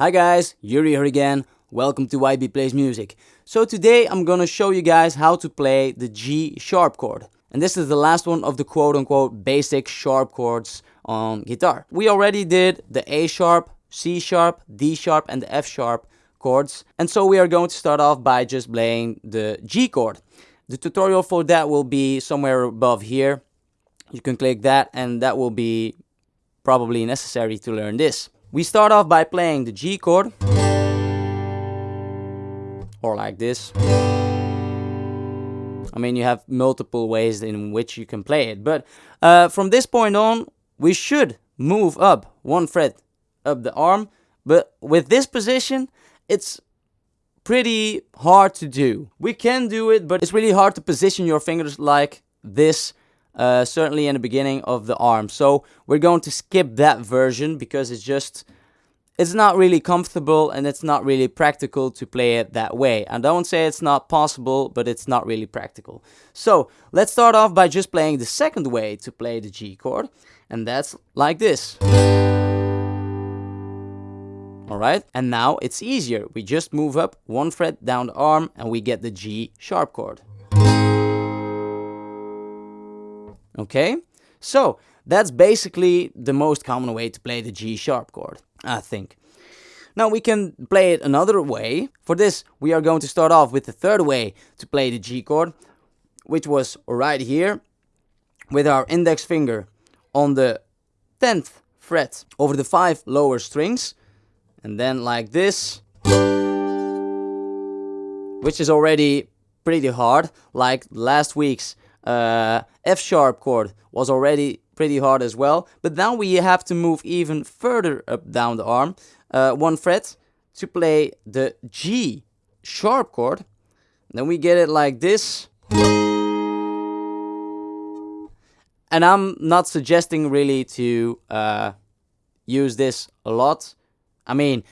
Hi guys, Yuri here again. Welcome to YB Plays Music. So today I'm gonna show you guys how to play the G sharp chord. And this is the last one of the quote unquote basic sharp chords on guitar. We already did the A sharp, C sharp, D sharp and the F sharp chords. And so we are going to start off by just playing the G chord. The tutorial for that will be somewhere above here. You can click that and that will be probably necessary to learn this. We start off by playing the G chord. Or like this. I mean, you have multiple ways in which you can play it. But uh, from this point on, we should move up one fret up the arm. But with this position, it's pretty hard to do. We can do it, but it's really hard to position your fingers like this uh, certainly in the beginning of the arm. So we're going to skip that version because it's just, it's not really comfortable and it's not really practical to play it that way. I don't say it's not possible, but it's not really practical. So let's start off by just playing the second way to play the G chord. And that's like this. Alright, and now it's easier. We just move up one fret down the arm and we get the G sharp chord. Okay, so that's basically the most common way to play the G sharp chord, I think. Now we can play it another way. For this, we are going to start off with the third way to play the G chord, which was right here, with our index finger on the 10th fret over the five lower strings, and then like this, which is already pretty hard, like last week's uh, F sharp chord was already pretty hard as well. But now we have to move even further up down the arm, uh, one fret, to play the G sharp chord. Then we get it like this. And I'm not suggesting really to uh, use this a lot. I mean,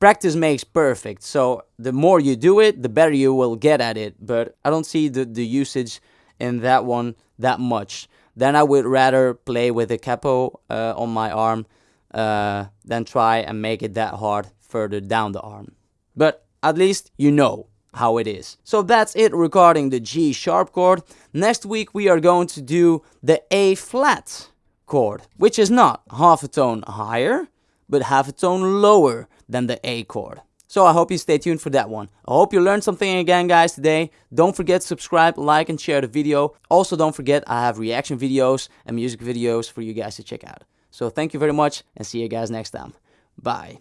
practice makes perfect. So the more you do it, the better you will get at it. But I don't see the, the usage in that one that much. Then I would rather play with a capo uh, on my arm uh, than try and make it that hard further down the arm. But at least you know how it is. So that's it regarding the G sharp chord. Next week we are going to do the A flat chord, which is not half a tone higher, but half a tone lower than the A chord. So I hope you stay tuned for that one. I hope you learned something again guys today. Don't forget to subscribe, like and share the video. Also don't forget I have reaction videos and music videos for you guys to check out. So thank you very much and see you guys next time. Bye.